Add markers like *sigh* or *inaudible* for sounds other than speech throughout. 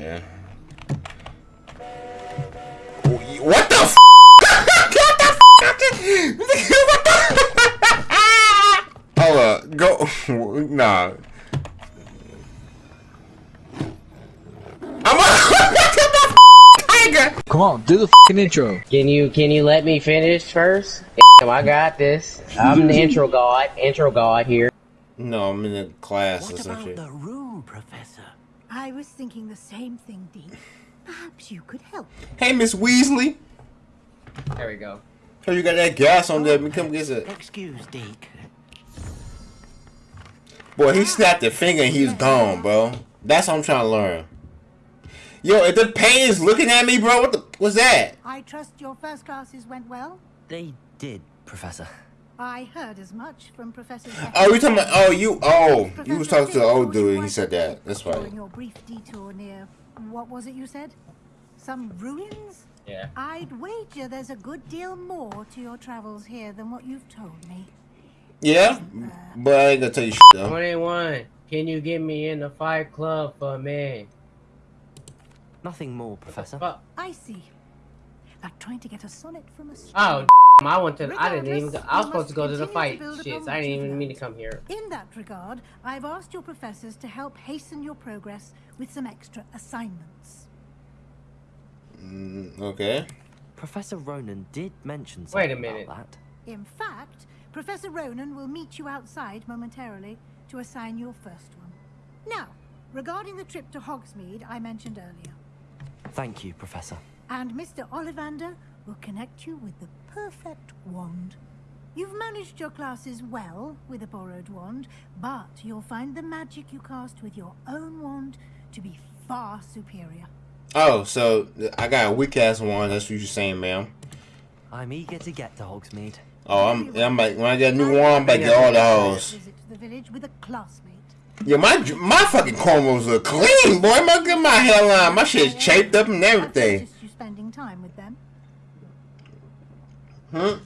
Oh, okay. What the f? *laughs* what the f? what the? Hold up. Go. *laughs* Nah. I'm a. *laughs* tiger. Come on, do the fucking intro. Can you can you let me finish first? I got this. I'm the intro god. Intro god here. No, I'm in a class or What some about shit. the room, Professor? I was thinking the same thing, Dean. Perhaps you could help. Hey, Miss Weasley. There we go. Hey, you got that gas on there. Me come get it. Excuse, Deke. Boy, he snapped a finger and he was gone, bro. That's what I'm trying to learn. Yo, if the pain is looking at me, bro, what the what's that? I trust your first classes went well. They did, Professor. I heard as much from Professor. Oh, we talking about? Oh, you. Oh, you was talking to the old dude. and He said that. That's During right. your brief detour near, what was it you said? Some ruins? Yeah. I'd wager there's a good deal more to your travels here than what you've told me. Yeah, uh, but I ain't gonna tell you shit though. 21. Can you get me in the fight club for me? Nothing more, Professor. Fuck. I see. Like trying to get a sonnet from a stream. Oh, I went to. I didn't even. Go, I was supposed to go to the fight. Shit, I didn't even mean to come here. In that regard, I've asked your professors to help hasten your progress with some extra assignments. Mm, okay. Professor Ronen did mention something Wait a something minute. about that. In fact, Professor Ronen will meet you outside momentarily to assign your first one. Now, regarding the trip to Hogsmeade I mentioned earlier, Thank you, Professor. and Mr. Ollivander will connect you with the perfect wand. You've managed your classes well with a borrowed wand, but you'll find the magic you cast with your own wand to be far superior. Oh, so I got a weak ass wand. That's what you're saying, ma'am. I'm eager to get to Hogsmeade. Oh, I'm. I'm like when I get a new one, I'm like get all the hoes. Visit to the village with a classmate. Yeah, my my fucking cornrows are clean, boy. My get my hairline, my shit's shaped up and I've everything. noticed you spending time with them. Hmm.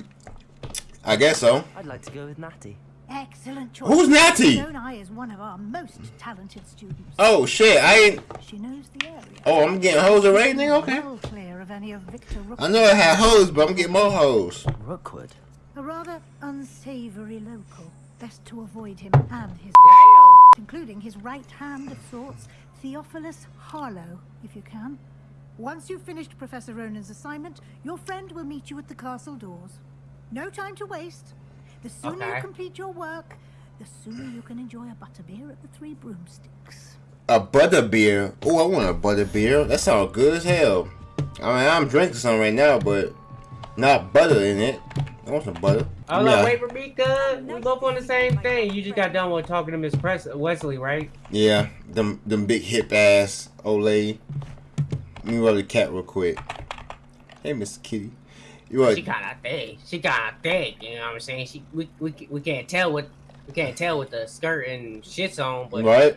I guess so. I'd like to go with Natty. Excellent choice. Who's Natty? Known I is one of our most talented students. Oh shit, I ain't. She knows the area. Oh, I'm getting hoes already, nigga. Okay. Well clear of any of Victor Rook. I know I had hoes, but I'm getting more hoes. Rookwood. A rather unsavory local. Best to avoid him and his Damn. including his right hand of sorts, Theophilus Harlow, if you can. Once you've finished Professor Ronen's assignment, your friend will meet you at the castle doors. No time to waste. The sooner Okay. you complete your work, the sooner you can enjoy a butterbeer at the Three Broomsticks. A butter beer. Oh, I want a butter beer. That sounds good as hell. I mean, I'm drinking some right now, but not butter in it. I want some butter. I was Yeah. like, wait for me, cuz. We both on the same thing. You just got done with talking to Miss Press Wesley, right? Yeah, them them big hip ass old lady. Let me rub the cat real quick. Hey, Mr. Kitty. You She what? kind of thick. She kind of thick. You know what I'm saying? She we, we we can't tell what we can't tell with the skirt and shits on, but Right?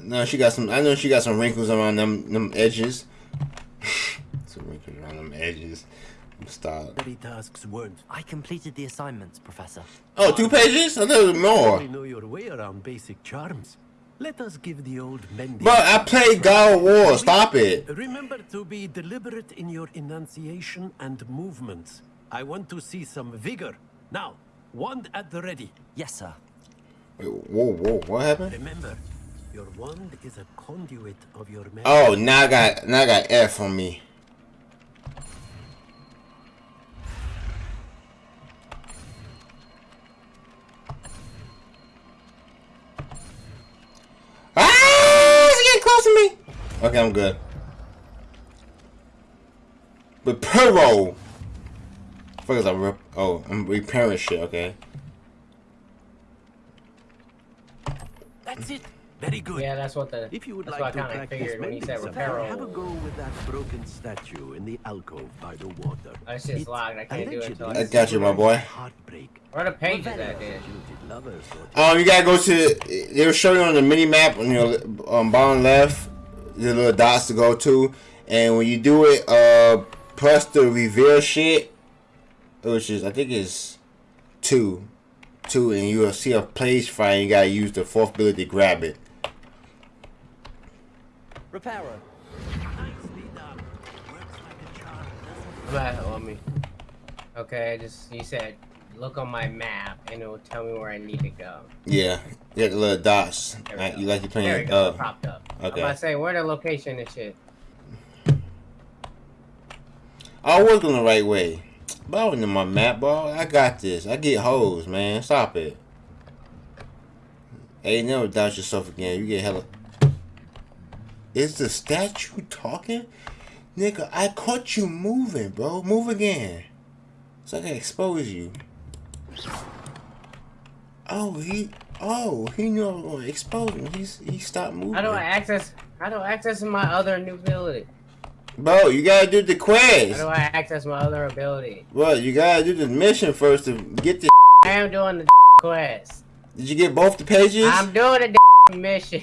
No, she got some. I know she got some wrinkles around them them edges. *laughs* some wrinkles around them edges. Stop. Daily tasks weren't. I completed the assignments, Professor. Oh, two pages? I thought it was You more. know your way around basic charms. Let us give the old Mendy. But I play God of War. Stop it. Remember to be deliberate in your enunciation and movements. I want to see some vigor. Now, wand at the ready. Yes, sir. Wait, whoa, whoa, what happened? Remember, your wand is a conduit of your magic. Oh, now I got now I got F on me. Okay, I'm good. But Perro. Fuck is I rep? Oh, I'm repairing shit. Okay. That's it. Very good. yeah, that's what the If you would that's like what I to kind of practice figured when he mending said something, have a go with that broken statue in the alcove by the water. I shit's it's locked. I can't do it until allegedly I got you, my boy. Heartbreak. Where the pages Very at there? jilted Um, you gotta go to. They will show you on the mini map on your um, bottom left, the little dots to go to, and when you do it, uh, plus the reveal shit, which is I think is two, two, and you will see a place fire. You gotta use the fourth ability to grab it. Reparo. Nicely done. Works like a charm, doesn't it? But, I okay, just you said look on my map and it will tell me where I need to go. Yeah, you got the little dots. Right, you like you There we playing. go. Uh, popped up. I'm okay. to say where the location and shit. I was going the right way. But I wasn't in my map, bro. I got this. I get hoes, man. Stop it. Hey, never doubt yourself again. You get hella. Is the statue talking? Nigga, I caught you moving, bro. Move again. So I can expose you. Oh, he. Oh, he knew I was going to expose him. He's, he stopped moving. How do I access? How do I access my other new ability? Bro, you gotta do the quest. How do I access my other ability? Bro, you gotta do the mission first to get the. I am doing the quest. Did you get both the pages? I'm doing the *laughs* mission.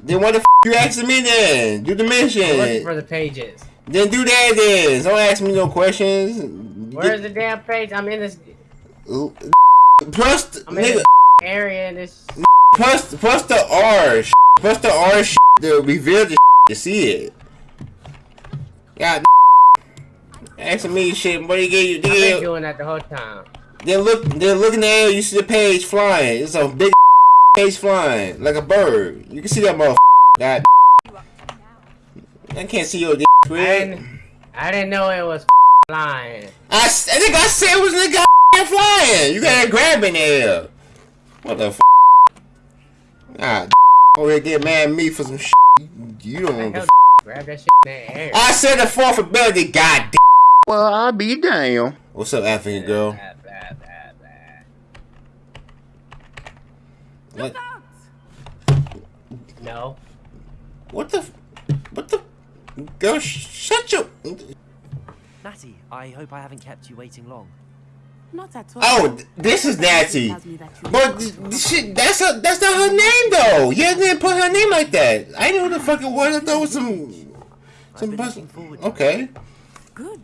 Then what the f you asking me then? Do the I'm looking mission. for the pages. Then do that then. Don't ask me no questions. Where's the damn page? I'm in this plus the, nigga, area and plus the R plus the R to reveal the to see it. God asking me shit, what he gave you I've been doing that the whole time. then look then look in the air, you see the page flying. It's a big page flying like a bird. You can see that motherfucker. God I can't see your dick, I didn't, I didn't know it was flying. I think I said it was in the goddamn flying. You gotta grab in there. What the f? Ah, over here get mad at me for some shit. You don't The want hell the. grab that shit in the air. I said the fourth ability. God Well, I'll be damn. What's up, African girl? Blah, blah, blah, blah. What? No. What the? f- What the? Girl, sh- shut your. Natty, I hope I haven't kept you waiting long. Not at all. Oh, this is Natty. Tells me that you- But th- th- shit, that's a, that's not her name though. You didn't put her name like that. I know the fucking was. I thought it was some. Some been bus- looking forward to it. Okay. Good.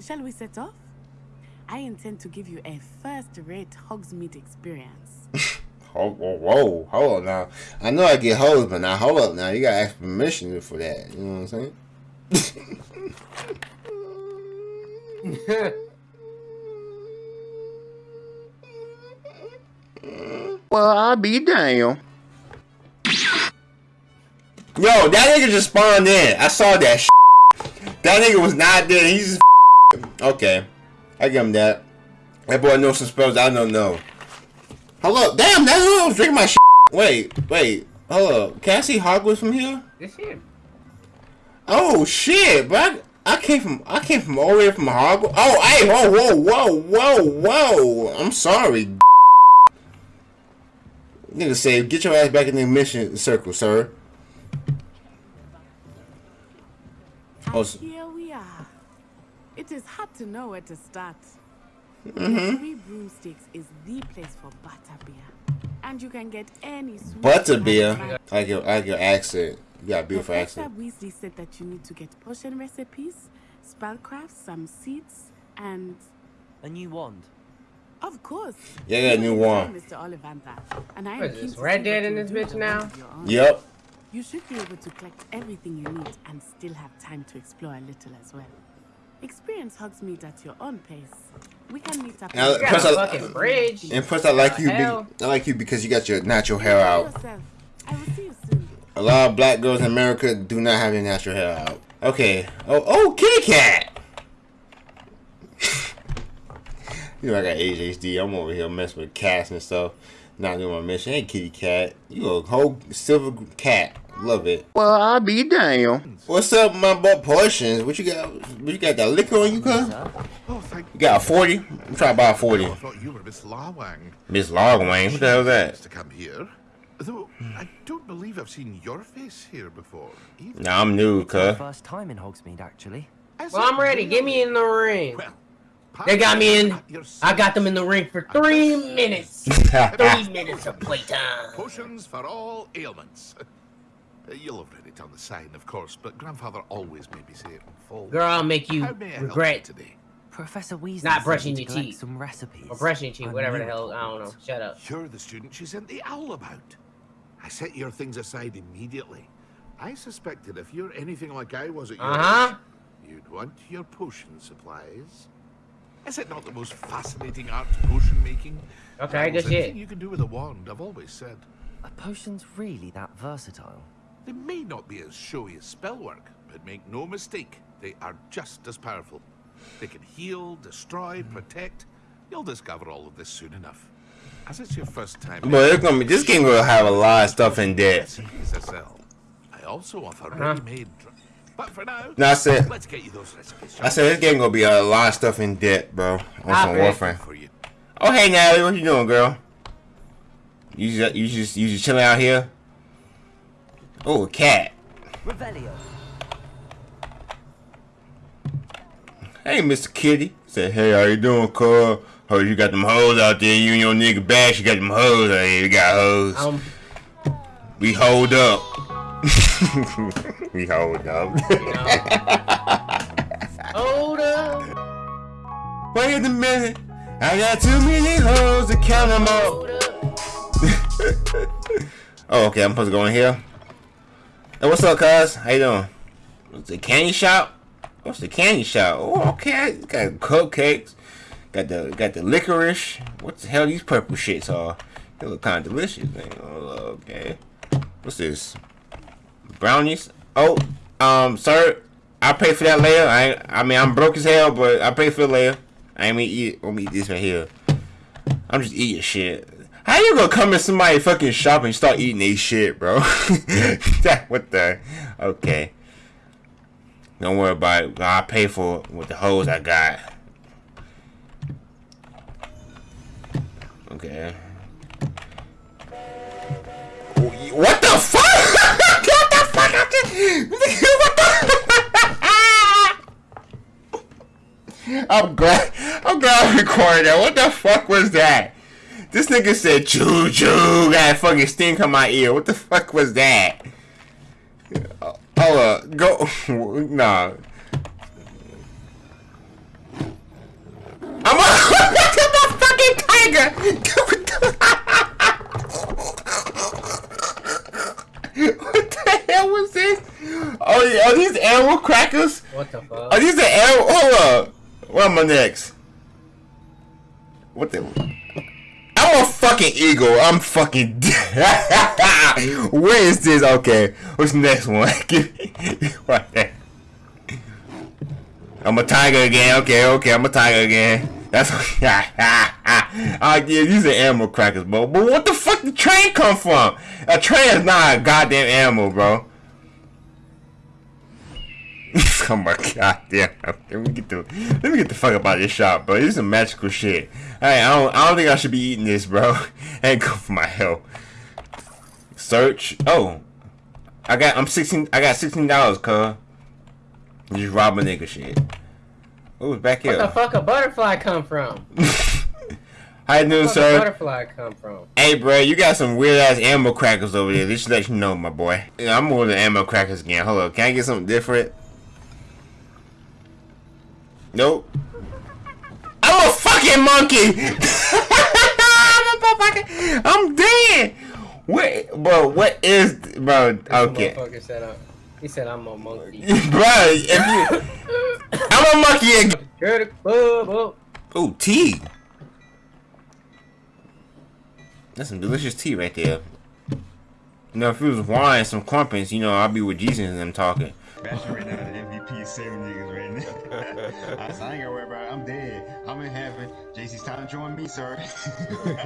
Shall we set off? I intend to give you a first-rate Hogsmeade experience. *laughs* Whoa, whoa, whoa, hold on now. I know I get hoes, but now hold up now. You gotta ask permission for that. You know what I'm saying? *laughs* *laughs* well, I'll be damn. Yo, that nigga just spawned in. I saw that. Shit. That nigga was not there. He's just okay. I give him that. That boy knows some spells I don't know. Hold up. Damn, that's who I was drinking my shit. Wait, wait. Hold up. Can I see Hogwarts from here? This here. Oh shit, but I, I came from I came from all the way from Hogwarts. Oh, hey, whoa, whoa, whoa, whoa, whoa. I'm sorry. Nigga say, get your ass back in the mission circle, sir. Oh, here we are. It is hard to know where to start. Mm-hmm. Three Broomsticks is the place for butterbeer. And you can get any sweet Butterbeer. and I like your I like your accent. You got a beautiful Professor accent. Weasley said that you need to get potion recipes, spellcraft, some seeds, and A new wand. Of course. Yeah, I a new one. are wand. Mr. Ollivander, and I am keen to Red Dead in you this bitch now? wand of your own. Yep. You should be able to collect everything you need and still have time to explore a little as well. Experience Hogsmeade at your own pace. We can meet up. Now, in- Got Plus a I- fucking bridge. And plus, I like you. Be, I like you because you got your natural hair out. I will see you soon. A lot of black girls in America do not have their natural hair out. Okay. Oh, oh, kitty cat. You know I got ADHD. I'm over here messing with cats and stuff. Not doing my mission. Hey, kitty cat. You a whole silver cat. Love it. Well, I'll be damn. What's up, my boy Portions? What you got? What you got? That liquor on you, cuz? Oh, thank You got a 40? I'm trying to buy a 40. Oh, I thought you were Miss Lawang. Miss Logwayne. What the hell is that? To come here. Though I don't believe I've seen your face here before. either. Nah, I'm new, My cuz. first time in Hogsmeade, actually. Is Well, I'm ready. Get me in the ring. Well, They got me in. I got them in the ring for three minutes. *laughs* Three minutes of playtime. Potions for all ailments. Uh, *laughs* You'll have read it on the sign, of course, but grandfather always made me say it in full. Girl, I'll make you How may I help you regret today? Professor Weasley Not brushing your teeth. Some recipes. or brushing teeth, whatever the hell. I don't know. Shut up. You're the student she sent the owl about. I set your things aside immediately. I suspected if you're anything like I was at your Uh-huh. age, you'd want your potion supplies. Is it not the most fascinating art, potion making? Okay, Almost good shit. anything you can do with a wand, I've always said. Are potions really that versatile? They may not be as showy as spellwork, but make no mistake, they are just as powerful. They can heal, destroy, protect. You'll discover all of this soon enough. As it's your first time, But it's gonna be this game gonna have a lot of stuff in depth. recipes. I also offer Uh-huh. ready-made. dr- But for now, No, I said let's get you those recipes. I said this game gonna be a lot of stuff in debt, bro. On some. Warframe. for you. Oh hey Natalie, what you doing, girl? You just you just you just chilling out here? Oh, a cat. Revelio. Hey, Mr. Kitty. Said, hey, how you doing, cuz? Heard you got them hoes out there. You and your nigga bash, you got them hoes out here. We got hoes. Um, we hold up. *laughs* we hold up. Hold up. Wait a minute. I got too many hoes to count them all. *laughs* Oh, okay. I'm supposed to go in here. Hey, what's up, cuz? How you doing? What's the candy shop? What's the candy shop? Oh, okay. Got cupcakes. Got the got the licorice. What the hell these purple shits are? They look kind of delicious. Man. Oh, okay. What's this? Brownies? Oh, um, sir, I pay for that later. I I mean I'm broke as hell, but I pay for it later. I ain't eat. Let me eat this right here. I'm just eating shit. How you gonna come in somebody fucking shop and start eating they shit, bro? *laughs* What the? Okay. Don't worry about it. I pay for it with the hoes I got. Okay. What the fuck? *laughs* I'm glad. I'm glad I recorded that. What the fuck was that? This nigga said choo choo. Got a fucking sting on my ear. What the fuck was that? Oh, uh, go. *laughs* nah. *laughs* I'm a fucking tiger. what the hell was this? Oh, are these animal crackers? What the fuck? Are these the animal? Hold up. Where am I next? What the? I'm a fucking eagle. I'm fucking. *laughs* Where is this? Okay. What's the next one? *laughs* What the- I'm a tiger again. Okay, okay. I'm a tiger again. That's. *laughs* Ah, yeah, these are animal crackers, bro. But what the fuck did train come from? A train is not a goddamn animal, bro. Oh *laughs* my god damn. Let me get the let me get the fuck up out of this shop, bro. This is some magical shit. Hey, I don't I don't think I should be eating this, bro. *laughs* ain't good for my health. Search. Oh. I got I'm sixteen I got sixteen dollars, cuz. Just rob a nigga shit. Oh, it's back here. Where the fuck a butterfly come from? How you doing, Where sir? butterfly come from? Hey, bro, you got some weird ass ammo crackers over there. This should let you know, my boy. Yeah, I'm ordering ammo crackers again. Hold on, can I get something different? Nope. I'm a fucking monkey. *laughs* I'm a fucking. I'm dead. Wait, bro. What is, bro? Okay, motherfucker said, uh, he said I'm a monkey. *laughs* bro. If you, I'm a monkey again. Girl, club up. Oh, tea. That's some delicious tea right there. You know, if it was wine, some crumpets, you know, I'd be with Jesus and them talking. Right now, the MVP seven niggas right. *laughs* I, said, I ain't gonna worry about it. I'm dead. I'm in heaven. JC's time to join me, sir. *laughs*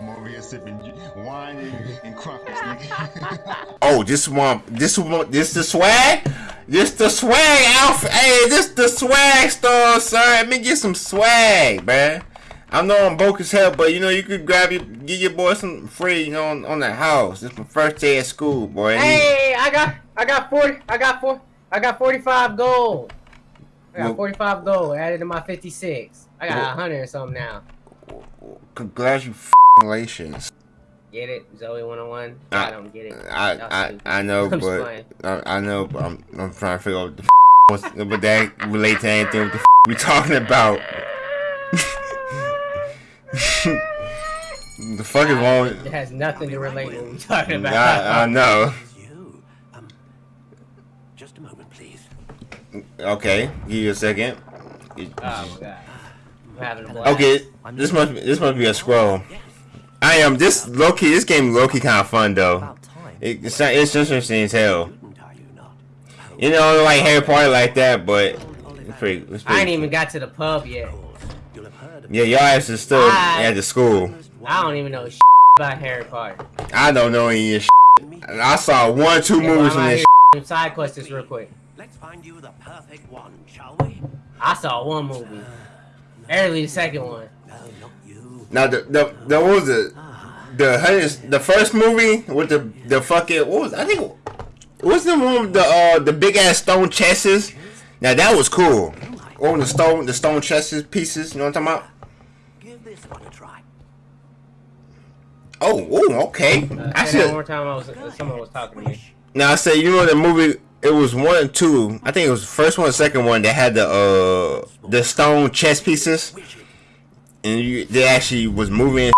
I'm over here sipping wine and, and crumpets, nigga. *laughs* Oh, this one, this one, this the swag? This the swag outfit. Hey, this the swag store, sir. Let me get some swag, man. I know I'm broke as hell, but you know, you could grab your, get your boy some free, you know, on, on the house. It's my first day at school, boy. Hey, I got, I got forty, I got four, I got forty-five gold. I got Well- forty-five gold added to my fifty-six. I got Well- a hundred or something now. Congratulations. Get it, Zoe 101? I- I don't get it. I, I. I know, but. I, I know, but I'm, I'm trying to figure out what the what's, but that relate to anything what the we talking about. *laughs* the fuck is wrong? It has nothing to relate to what we're talking about. I, I know. *laughs* Okay, give you a second. Oh god. I'm having a blast. Okay, this must be, this must be a scroll. I am this low key. This game low key kind of fun though. It, it's not, it's interesting as hell. You know, like Harry Potter like that, but it's pretty. It's I ain't pretty even got to the pub yet. You'll have heard of yeah, y'all asses still I- at the school. I don't even know about Harry Potter. I don't know any of this. I saw one, two movies from this. side quests this real quick. Let's find you the perfect one, shall we? I saw one movie. Early the second one. No, not you. Now the the the what was it? The hundreds- the first movie with the the fucking what was I think what's the one with the uh the big ass stone chests? Now that was cool. On the stone the stone chests pieces. You know what I'm talking about? Give this one a try. Oh, ooh, okay. Uh, I say that one more time. I was someone was talking to me. Now I say you know the movie. It was one and two. I think it was the first one, and second one that had the uh the stone chess pieces, and you they actually was moving.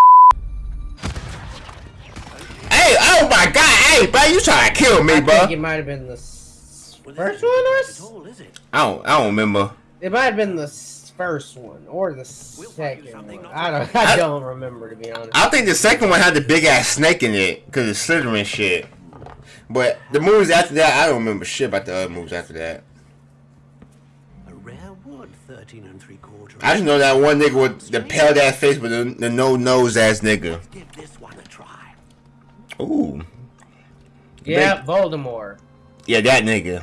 Hey! Oh my God! Hey, bro, you trying to kill me, I bro? think it might have been the first one or At is it? I don't. I don't remember. it might have been the first one or the We'll find you second one. I don't. I- I don't remember to be honest. I think the second one had the big ass snake in it because it's slithering shit. But the movies after that, I don't remember shit about the other movies after that. A rare wood, 13 and three quarters. I just know that one nigga with the pale ass face with the, the no nose ass nigga. Give this one a try. Ooh. yeah, Voldemort. Yeah, that nigga.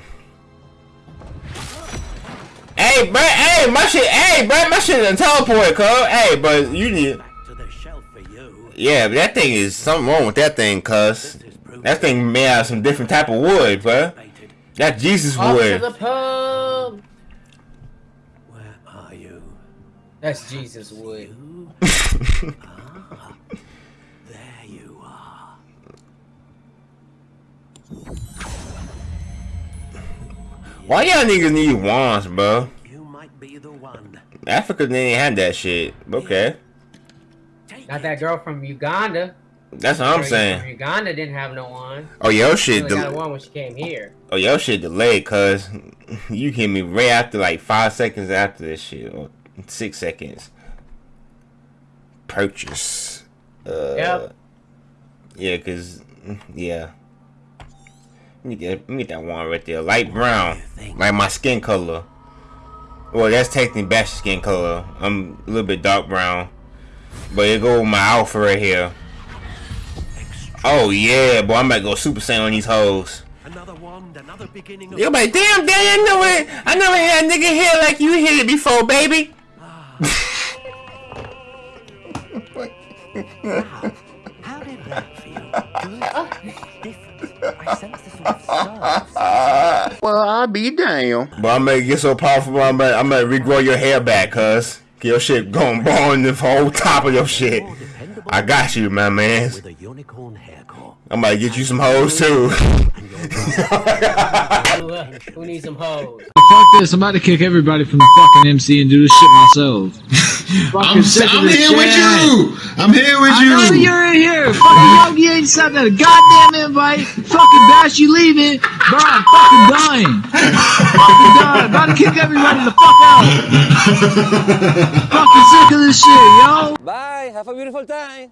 Hey, bro, hey, my shit, hey, bro, my shit done teleport, cuz. Hey, but you need, Back to the shelf for you. yeah, but that thing is something wrong with that thing, cuz. That thing made out of some different type of wood, bro. Baited. That Jesus Off to wood. the pub. Where are you? That's Jesus wood. You? *laughs* ah, there you are. Why y'all niggas need wands, bro? You might be the one. Africa didn't have that shit. Okay. Take Not that girl from Uganda. That's what I'm From saying. Uganda didn't have no one. Oh, She shit, only got one when she came here. oh, your shit delayed, cuz. You hit me right after, like, five seconds after this shit. Or six seconds. Purchase. Uh, Yep. Yeah, cause, yeah. Let me get, let me get that one right there. Light brown. Like my skin color. Well, that's technically Bash's skin color. I'm a little bit dark brown. But it go with my outfit right here. Oh yeah, boy, I'm about to go Super Saiyan on these hoes. Another wand, another beginning of You're like, damn, daddy, I know it. I never had a nigga here like you hit it before, baby. Ah. *laughs* How did that feel? Good? Different? I sense the sort of surge. Well, I'll be damn. But I'm gonna get so powerful, I'm gonna, I'm gonna regrow your hair back, cuz. Get your shit going bone the whole top of your shit. I got you, my man. with a unicorn hair core. I'm gonna get you some hoes too. And your *laughs* brother Who, who needs some hoes? Fuck this, I'm about to kick everybody from the fucking MC and do this shit myself. *laughs* Fucking I'm, sick of I'm this here with you. I'm here with I know you. you're in here. Fucking Yogi ain't sent that goddamn invite. Fucking Bash, you leaving. Bro, I'm fucking dying. fucking dying. About to kick everybody the fuck out. fucking sick of this shit, yo. Bye. Have a beautiful time.